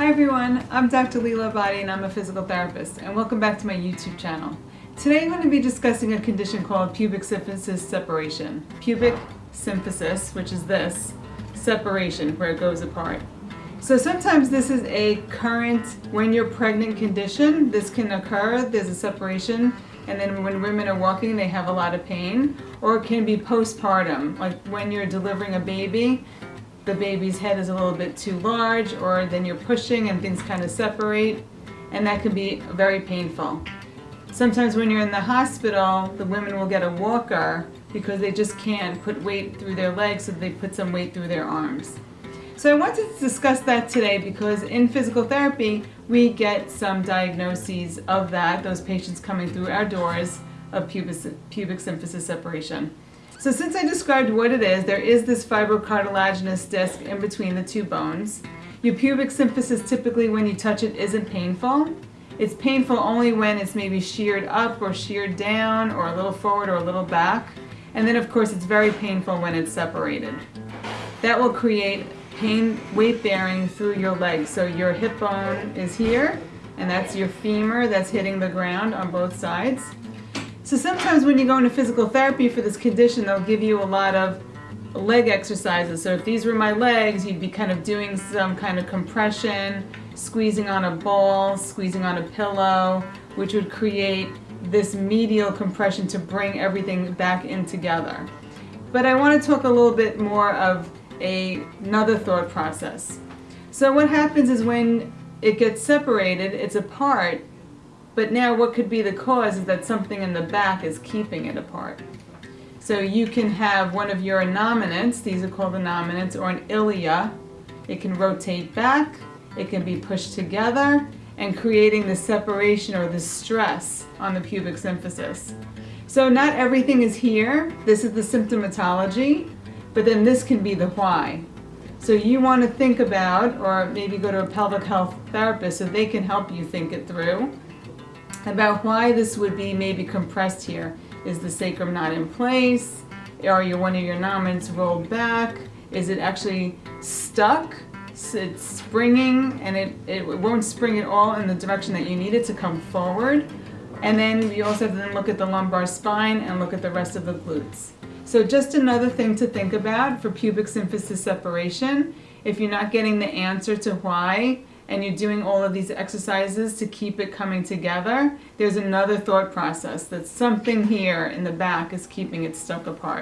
Hi everyone, I'm Dr. Leela Abadi and I'm a physical therapist and welcome back to my YouTube channel. Today I'm going to be discussing a condition called pubic symphysis separation. Pubic symphysis, which is this, separation, where it goes apart. So sometimes this is a current, when you're pregnant condition, this can occur, there's a separation, and then when women are walking they have a lot of pain, or it can be postpartum, like when you're delivering a baby, the baby's head is a little bit too large or then you're pushing and things kind of separate and that can be very painful. Sometimes when you're in the hospital, the women will get a walker because they just can't put weight through their legs so they put some weight through their arms. So I wanted to discuss that today because in physical therapy we get some diagnoses of that, those patients coming through our doors of pubic, pubic symphysis separation. So since I described what it is, there is this fibrocartilaginous disc in between the two bones. Your pubic symphysis typically when you touch it isn't painful. It's painful only when it's maybe sheared up or sheared down or a little forward or a little back. And then of course it's very painful when it's separated. That will create pain weight bearing through your legs. So your hip bone is here and that's your femur that's hitting the ground on both sides. So sometimes when you go into physical therapy for this condition, they'll give you a lot of leg exercises. So if these were my legs, you'd be kind of doing some kind of compression, squeezing on a ball, squeezing on a pillow, which would create this medial compression to bring everything back in together. But I want to talk a little bit more of a, another thought process. So what happens is when it gets separated, it's apart, but now what could be the cause is that something in the back is keeping it apart. So you can have one of your innominates, these are called innominates, or an ilia. It can rotate back, it can be pushed together, and creating the separation or the stress on the pubic symphysis. So not everything is here. This is the symptomatology, but then this can be the why. So you want to think about, or maybe go to a pelvic health therapist so they can help you think it through about why this would be maybe compressed here. Is the sacrum not in place? Are your one of your nominants rolled back? Is it actually stuck? It's springing and it, it won't spring at all in the direction that you need it to come forward. And then you also have to look at the lumbar spine and look at the rest of the glutes. So just another thing to think about for pubic symphysis separation. If you're not getting the answer to why, and you're doing all of these exercises to keep it coming together, there's another thought process that something here in the back is keeping it stuck apart.